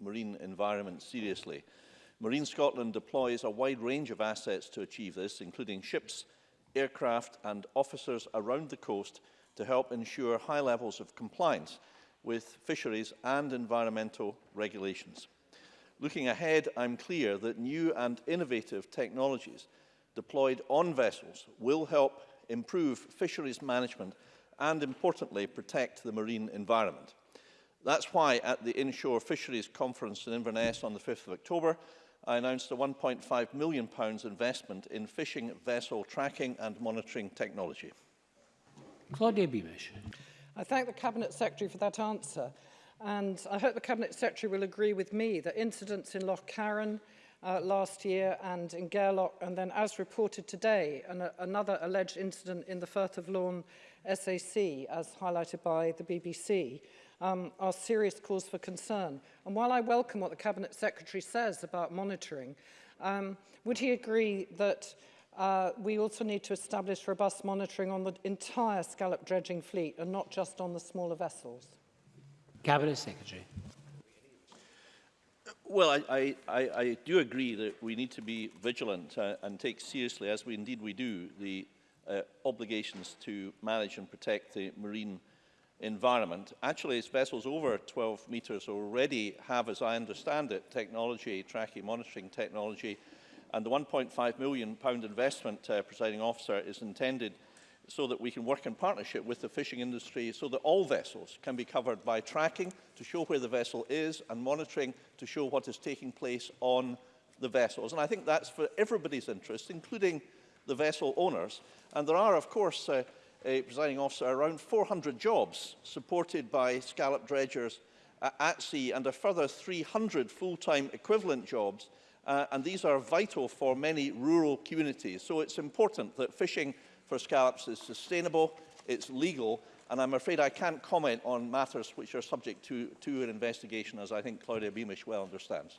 marine environment seriously. Marine Scotland deploys a wide range of assets to achieve this, including ships, aircraft and officers around the coast to help ensure high levels of compliance with fisheries and environmental regulations. Looking ahead, I'm clear that new and innovative technologies deployed on vessels will help improve fisheries management and, importantly, protect the marine environment. That's why at the Inshore Fisheries Conference in Inverness on the 5th of October, I announced a £1.5 million investment in fishing vessel tracking and monitoring technology. Claudia Beamish. I thank the Cabinet Secretary for that answer. And I hope the Cabinet Secretary will agree with me that incidents in Loch Carron, uh, last year and in Gerlock, and then as reported today, an, uh, another alleged incident in the Firth of Lorn, SAC, as highlighted by the BBC, um, are serious cause for concern. And while I welcome what the Cabinet Secretary says about monitoring, um, would he agree that uh, we also need to establish robust monitoring on the entire scallop dredging fleet and not just on the smaller vessels? Cabinet Secretary. Well, I, I, I, I do agree that we need to be vigilant uh, and take seriously, as we indeed we do, the uh, obligations to manage and protect the marine environment. Actually, as vessels over 12 metres already have, as I understand it, technology, tracking monitoring technology, and the £1.5 million investment, uh, presiding officer, is intended – so that we can work in partnership with the fishing industry so that all vessels can be covered by tracking to show where the vessel is and monitoring to show what is taking place on the vessels. And I think that's for everybody's interest, including the vessel owners. And there are, of course, uh, a presiding officer, around 400 jobs supported by scallop dredgers uh, at sea and a further 300 full-time equivalent jobs. Uh, and these are vital for many rural communities. So it's important that fishing for scallops is sustainable, it's legal, and I'm afraid I can't comment on matters which are subject to, to an investigation, as I think Claudia Beamish well understands.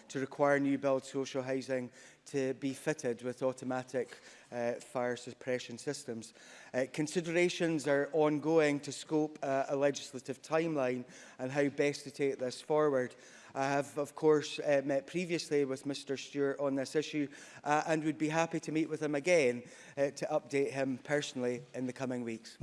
to require new build social housing to be fitted with automatic uh, fire suppression systems. Uh, considerations are ongoing to scope uh, a legislative timeline and how best to take this forward. I have, of course, uh, met previously with Mr Stewart on this issue uh, and would be happy to meet with him again uh, to update him personally in the coming weeks.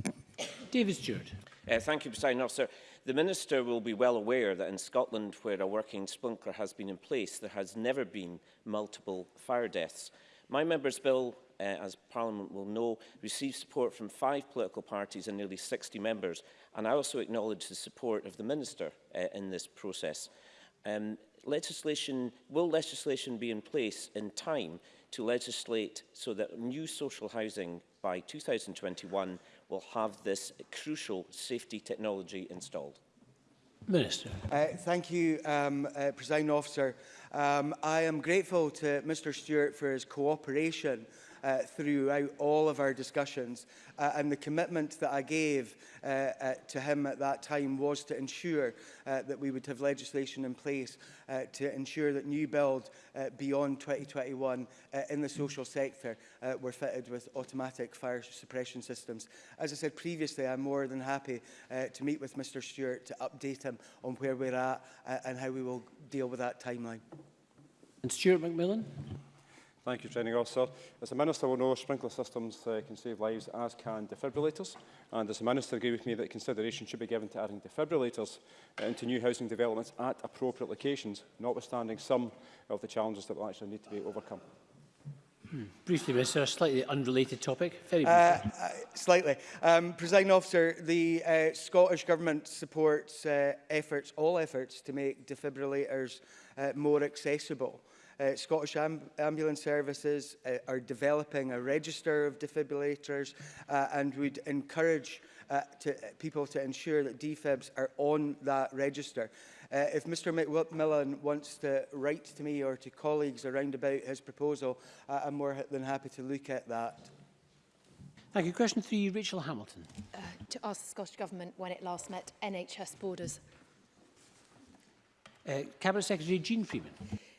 David Stewart. Uh, thank you, President Officer. The Minister will be well aware that in Scotland, where a working sprinkler has been in place, there has never been multiple fire deaths. My member's bill, uh, as Parliament will know, received support from five political parties and nearly 60 members, and I also acknowledge the support of the Minister uh, in this process. Um, legislation, will legislation be in place in time to legislate so that new social housing by 2021 will have this crucial safety technology installed? Minister. Uh, thank you, um, uh, President Officer. Um, I am grateful to Mr Stewart for his cooperation uh, throughout all of our discussions. Uh, and the commitment that I gave uh, uh, to him at that time was to ensure uh, that we would have legislation in place uh, to ensure that new build uh, beyond 2021 uh, in the social sector uh, were fitted with automatic fire suppression systems. As I said previously, I'm more than happy uh, to meet with Mr Stewart to update him on where we're at uh, and how we will deal with that timeline. And Stuart McMillan. Thank you, Training Officer. As the Minister will know, sprinkler systems uh, can save lives, as can defibrillators. And as the Minister agree with me that consideration should be given to adding defibrillators uh, into new housing developments at appropriate locations, notwithstanding some of the challenges that will actually need to be overcome? Hmm. Briefly, Minister, a slightly unrelated topic. Very uh, briefly. Uh, uh, slightly. Um, Presiding officer, the uh, Scottish Government supports uh, efforts, all efforts, to make defibrillators uh, more accessible. Uh, Scottish Am Ambulance Services uh, are developing a register of defibrillators uh, and would encourage uh, to, uh, people to ensure that defibs are on that register. Uh, if Mr McMillan wants to write to me or to colleagues around about his proposal, uh, I'm more than happy to look at that. Thank you. Question three, Rachel Hamilton. Uh, to ask the Scottish Government when it last met NHS borders. Uh, Cabinet Secretary Jean Freeman.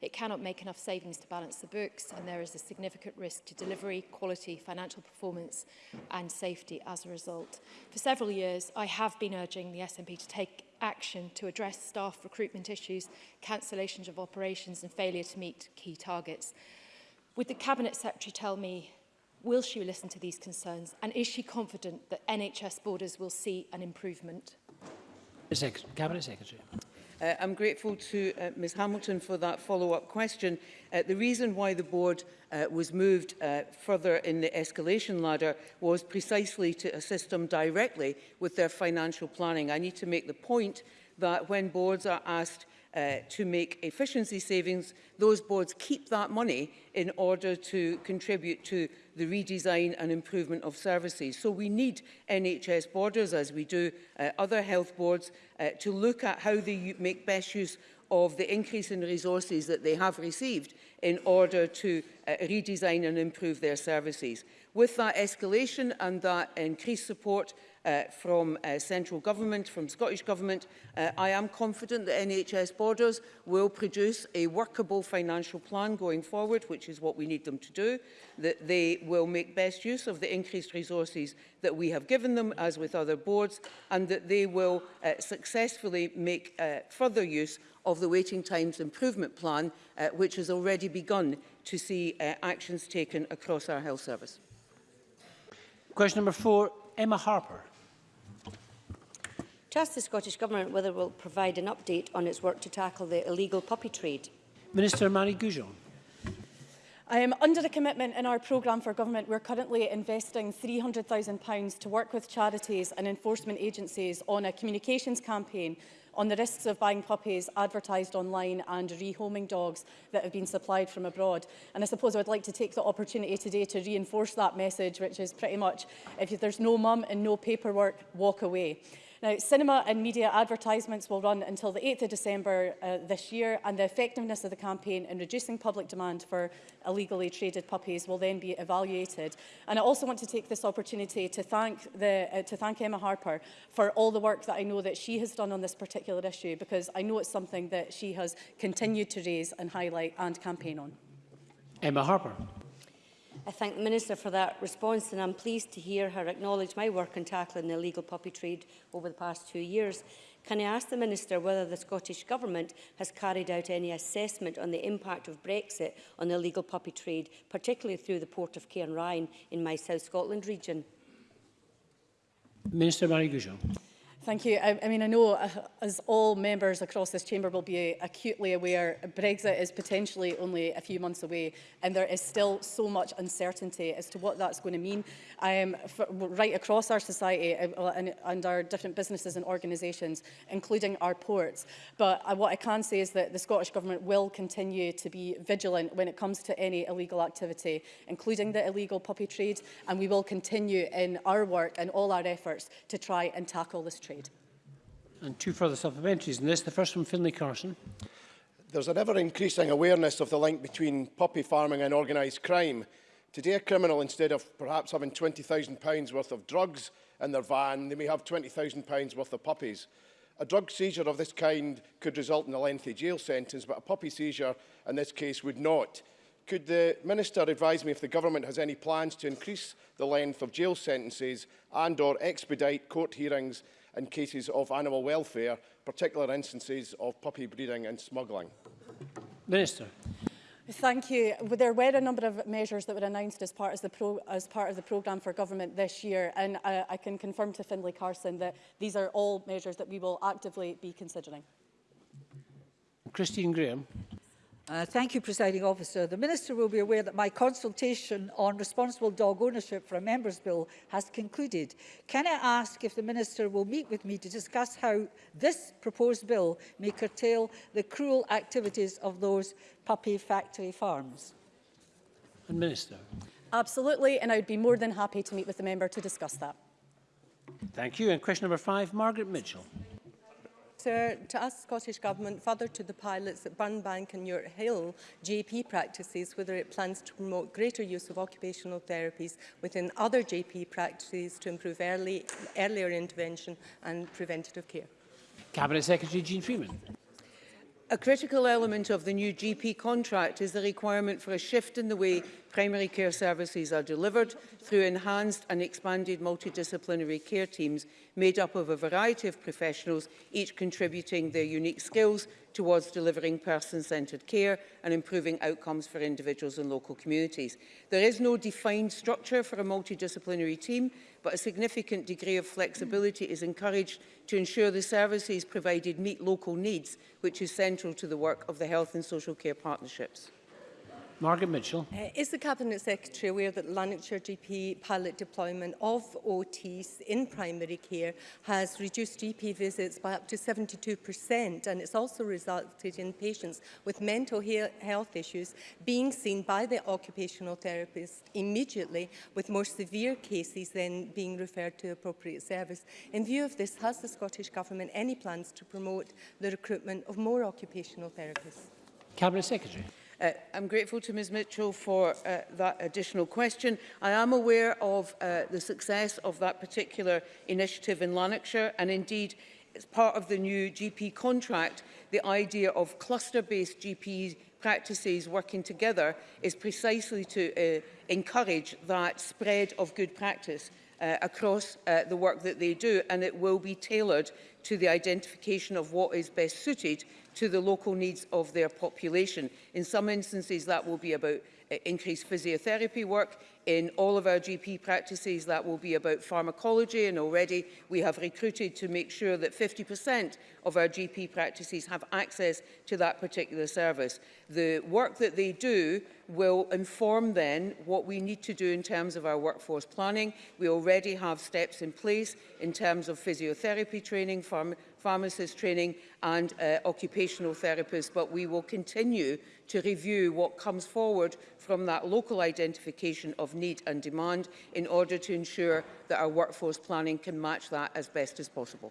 It cannot make enough savings to balance the books and there is a significant risk to delivery, quality, financial performance and safety as a result. For several years, I have been urging the SNP to take action to address staff recruitment issues, cancellations of operations and failure to meet key targets. Would the Cabinet Secretary tell me Will she listen to these concerns? And is she confident that NHS borders will see an improvement? Cabinet Secretary. Uh, I'm grateful to uh, Ms Hamilton for that follow-up question. Uh, the reason why the board uh, was moved uh, further in the escalation ladder was precisely to assist them directly with their financial planning. I need to make the point that when boards are asked uh, to make efficiency savings, those boards keep that money in order to contribute to the redesign and improvement of services. So we need NHS borders, as we do uh, other health boards, uh, to look at how they make best use of the increase in resources that they have received in order to uh, redesign and improve their services. With that escalation and that increased support uh, from uh, central government, from Scottish government. Uh, I am confident that NHS Borders will produce a workable financial plan going forward, which is what we need them to do, that they will make best use of the increased resources that we have given them, as with other boards, and that they will uh, successfully make uh, further use of the waiting times improvement plan, uh, which has already begun to see uh, actions taken across our health service. Question number four, Emma Harper. to ask the Scottish Government whether it will provide an update on its work to tackle the illegal puppy trade. Minister Mary Goujon. am under a commitment in our programme for government, we're currently investing £300,000 to work with charities and enforcement agencies on a communications campaign on the risks of buying puppies advertised online and rehoming dogs that have been supplied from abroad. And I suppose I would like to take the opportunity today to reinforce that message, which is pretty much, if there's no mum and no paperwork, walk away. Now, cinema and media advertisements will run until the 8th of December uh, this year, and the effectiveness of the campaign in reducing public demand for illegally traded puppies will then be evaluated. And I also want to take this opportunity to thank, the, uh, to thank Emma Harper for all the work that I know that she has done on this particular issue, because I know it's something that she has continued to raise and highlight and campaign on. Emma Harper. I thank the Minister for that response and I'm pleased to hear her acknowledge my work in tackling the illegal puppy trade over the past two years. Can I ask the Minister whether the Scottish Government has carried out any assessment on the impact of Brexit on the illegal puppy trade, particularly through the port of Cairnryan in my South Scotland region? Minister Marie Goujon. Thank you. I, I mean, I know uh, as all members across this chamber will be acutely aware, Brexit is potentially only a few months away and there is still so much uncertainty as to what that's going to mean um, for, right across our society uh, and, and our different businesses and organisations, including our ports. But uh, what I can say is that the Scottish Government will continue to be vigilant when it comes to any illegal activity, including the illegal puppy trade, and we will continue in our work and all our efforts to try and tackle this trade trade. And two further supplementaries in this. The first from Finlay Carson. There's an ever-increasing awareness of the link between poppy farming and organised crime. Today, a criminal, instead of perhaps having £20,000 worth of drugs in their van, they may have £20,000 worth of poppies. A drug seizure of this kind could result in a lengthy jail sentence, but a poppy seizure in this case would not. Could the Minister advise me if the government has any plans to increase the length of jail sentences and or expedite court hearings in cases of animal welfare, particular instances of puppy breeding and smuggling? Minister. Thank you. there were a number of measures that were announced as part, as, pro, as part of the programme for government this year and I, I can confirm to Findlay Carson that these are all measures that we will actively be considering. Christine Graham. Uh, thank you, Presiding Officer. The Minister will be aware that my consultation on responsible dog ownership for a Member's Bill has concluded. Can I ask if the Minister will meet with me to discuss how this proposed bill may curtail the cruel activities of those puppy factory farms? Minister. Absolutely, and I would be more than happy to meet with the Member to discuss that. Thank you. And question number five, Margaret Mitchell. Minister, to ask Scottish Government further to the pilots at Burnbank and York Hill JP practices whether it plans to promote greater use of occupational therapies within other JP practices to improve early, earlier intervention and preventative care. Cabinet Secretary Jean Freeman. A critical element of the new GP contract is the requirement for a shift in the way primary care services are delivered through enhanced and expanded multidisciplinary care teams made up of a variety of professionals, each contributing their unique skills towards delivering person-centred care and improving outcomes for individuals and local communities. There is no defined structure for a multidisciplinary team, but a significant degree of flexibility is encouraged to ensure the services provided meet local needs, which is central to the work of the Health and Social Care Partnerships. Margaret Mitchell. Uh, is the Cabinet Secretary aware that Lanarkshire GP pilot deployment of OTs in primary care has reduced GP visits by up to 72% and it's also resulted in patients with mental he health issues being seen by the occupational therapist immediately with more severe cases then being referred to appropriate service. In view of this, has the Scottish Government any plans to promote the recruitment of more occupational therapists? Cabinet Secretary. Uh, I'm grateful to Ms Mitchell for uh, that additional question. I am aware of uh, the success of that particular initiative in Lanarkshire and indeed as part of the new GP contract, the idea of cluster-based GP practices working together is precisely to uh, encourage that spread of good practice uh, across uh, the work that they do and it will be tailored to the identification of what is best suited to the local needs of their population. In some instances, that will be about increase physiotherapy work in all of our GP practices. That will be about pharmacology and already we have recruited to make sure that 50% of our GP practices have access to that particular service. The work that they do will inform then what we need to do in terms of our workforce planning. We already have steps in place in terms of physiotherapy training, pharm pharmacist training and uh, occupational therapists, but we will continue to review what comes forward from that local identification of need and demand in order to ensure that our workforce planning can match that as best as possible.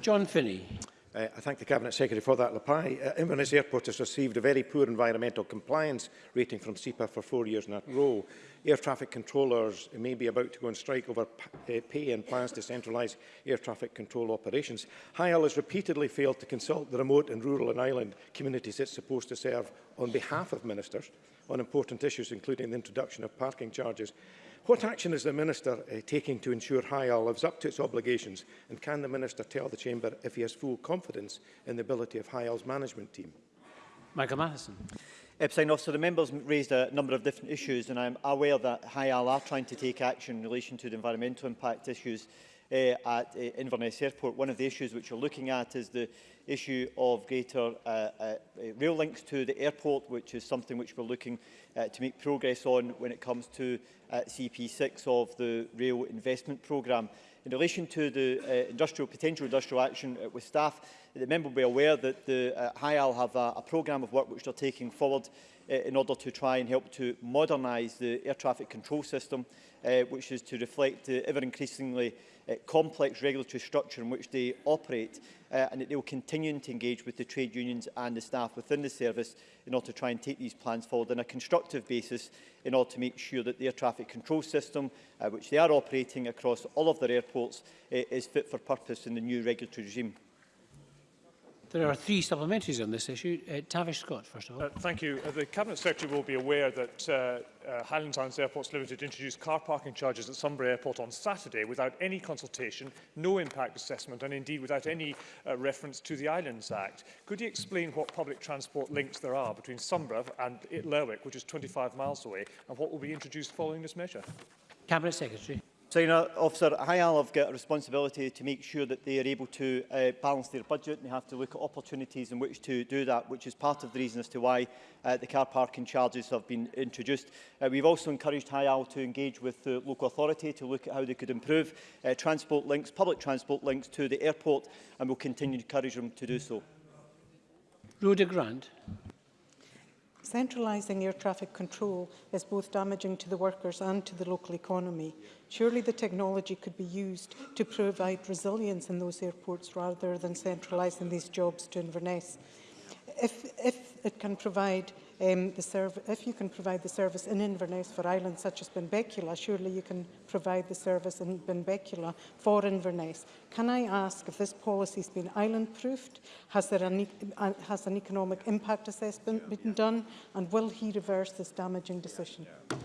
John Finney. Uh, I thank the Cabinet Secretary for that reply. Uh, Inverness Airport has received a very poor environmental compliance rating from SEPA for four years in a row. Air traffic controllers may be about to go on strike over pay eh, and plans to centralise air traffic control operations. HIAL has repeatedly failed to consult the remote and rural and island communities it's supposed to serve on behalf of ministers on important issues, including the introduction of parking charges. What action is the Minister uh, taking to ensure HIAL lives up to its obligations? And can the Minister tell the Chamber if he has full confidence in the ability of HIAL's management team? Michael Matheson. Epstein Officer, the members raised a number of different issues and I'm aware that HIAL are trying to take action in relation to the environmental impact issues uh, at uh, Inverness Airport. One of the issues which you're looking at is the issue of greater uh, uh, eh, rail links to the airport, which is something which we're looking uh, to make progress on when it comes to uh, CP6 of the rail investment programme. In relation to the uh, industrial potential industrial action uh, with staff, the member will be aware that the uh, HIAL have a, a programme of work which they're taking forward uh, in order to try and help to modernise the air traffic control system, uh, which is to reflect the ever increasingly uh, complex regulatory structure in which they operate uh, and that they will continue to engage with the trade unions and the staff within the service in order to try and take these plans forward on a constructive basis in order to make sure that the air traffic control system, uh, which they are operating across all of their airports, uh, is fit for purpose in the new regulatory regime. There are three supplementaries on this issue. Uh, Tavish Scott, first of all. Uh, thank you. Uh, the Cabinet Secretary will be aware that uh, uh, Highland Islands Airports Limited introduced car parking charges at Sunbury Airport on Saturday without any consultation, no impact assessment and indeed without any uh, reference to the Islands Act. Could you explain what public transport links there are between Sunbury and Lerwick, which is 25 miles away, and what will be introduced following this measure? Cabinet Secretary know, officer, I have got a responsibility to make sure that they are able to uh, balance their budget and they have to look at opportunities in which to do that, which is part of the reason as to why uh, the car parking charges have been introduced. Uh, we've also encouraged Isle to engage with the local authority to look at how they could improve uh, transport links, public transport links to the airport and we'll continue to encourage them to do so. Rhoda Grant. Centralising air traffic control is both damaging to the workers and to the local economy. Surely the technology could be used to provide resilience in those airports rather than centralising these jobs to Inverness. If, if it can provide um, the if you can provide the service in Inverness for islands such as Benbecula, surely you can provide the service in Benbecula for Inverness. Can I ask if this policy has been island-proofed? Has, there an, has an economic impact assessment yeah, been yeah. done? And will he reverse this damaging decision? Yeah,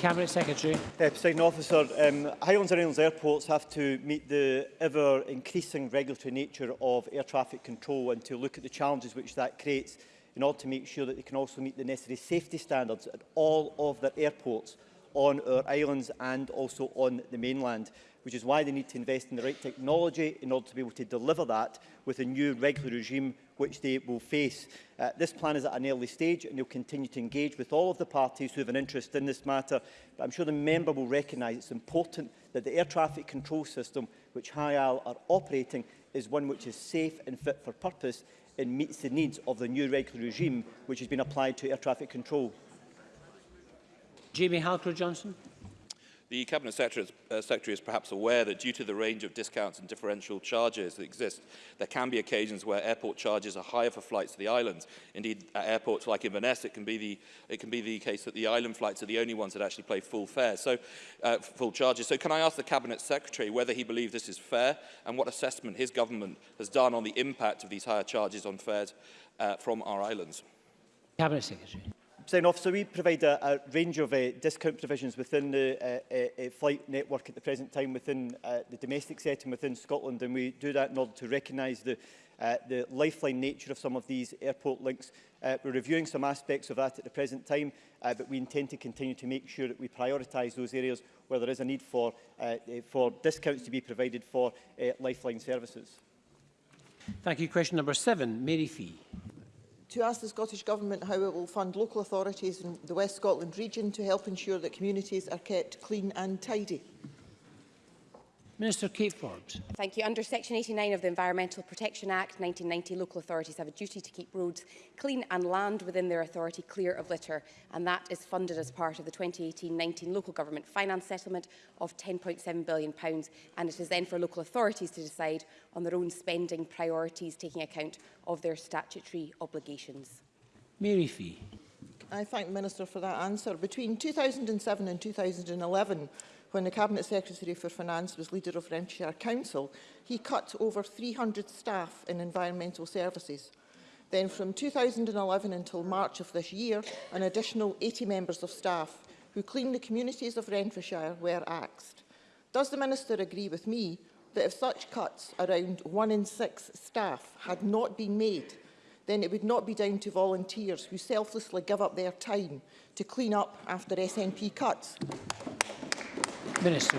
Cabinet Secretary. Uh, Officer, um, Highlands and Islands airports have to meet the ever-increasing regulatory nature of air traffic control and to look at the challenges which that creates in order to make sure that they can also meet the necessary safety standards at all of their airports on our islands and also on the mainland, which is why they need to invest in the right technology in order to be able to deliver that with a new regulatory regime which they will face. Uh, this plan is at an early stage and they'll continue to engage with all of the parties who have an interest in this matter. But I'm sure the member will recognise it's important that the air traffic control system which HIAL are operating is one which is safe and fit for purpose and meets the needs of the new regulatory regime which has been applied to air traffic control. Jamie Halcrow-Johnson. The Cabinet Secretary is, uh, Secretary is perhaps aware that due to the range of discounts and differential charges that exist, there can be occasions where airport charges are higher for flights to the islands. Indeed, at airports like Inverness, it can be the, it can be the case that the island flights are the only ones that actually pay full fare, so uh, full charges. So can I ask the Cabinet Secretary whether he believes this is fair and what assessment his government has done on the impact of these higher charges on fares uh, from our islands? Cabinet Secretary. President Officer, we provide a, a range of uh, discount provisions within the uh, uh, uh, flight network at the present time within uh, the domestic setting within Scotland and we do that in order to recognise the uh, the lifeline nature of some of these airport links. Uh, we're reviewing some aspects of that at the present time, uh, but we intend to continue to make sure that we prioritise those areas where there is a need for, uh, uh for discounts to be provided for uh, lifeline services. Thank you. Question number seven, Mary Fee to ask the Scottish Government how it will fund local authorities in the West Scotland region to help ensure that communities are kept clean and tidy. Minister Kate Ford. Thank you. Under Section 89 of the Environmental Protection Act 1990, local authorities have a duty to keep roads clean and land within their authority clear of litter, and that is funded as part of the 2018-19 local government finance settlement of £10.7 billion, and it is then for local authorities to decide on their own spending priorities, taking account of their statutory obligations. Mary Fee. I thank the Minister for that answer. Between 2007 and 2011, when the Cabinet Secretary for Finance was leader of Renfrewshire Council, he cut over 300 staff in environmental services. Then from 2011 until March of this year, an additional 80 members of staff who cleaned the communities of Renfrewshire were axed. Does the Minister agree with me that if such cuts, around one in six staff, had not been made, then it would not be down to volunteers who selflessly give up their time to clean up after SNP cuts. Minister.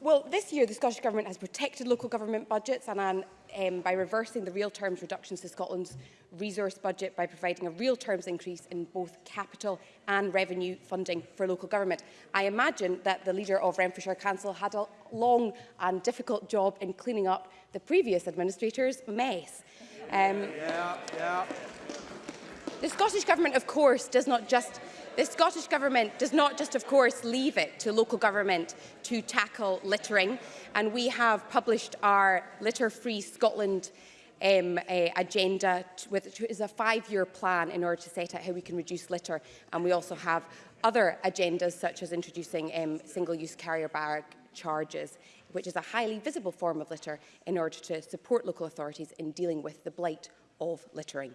Well, this year the Scottish Government has protected local government budgets and um, by reversing the real terms reductions to Scotland's resource budget by providing a real terms increase in both capital and revenue funding for local government. I imagine that the leader of Renfrewshire Council had a long and difficult job in cleaning up the previous administrator's mess. Um, yeah, yeah. The Scottish Government, of course, does not just The Scottish Government does not just, of course, leave it to local government to tackle littering, and we have published our Litter-Free Scotland um, agenda, which is a five-year plan in order to set out how we can reduce litter. And we also have other agendas, such as introducing um, single-use carrier bag charges, which is a highly visible form of litter in order to support local authorities in dealing with the blight of littering.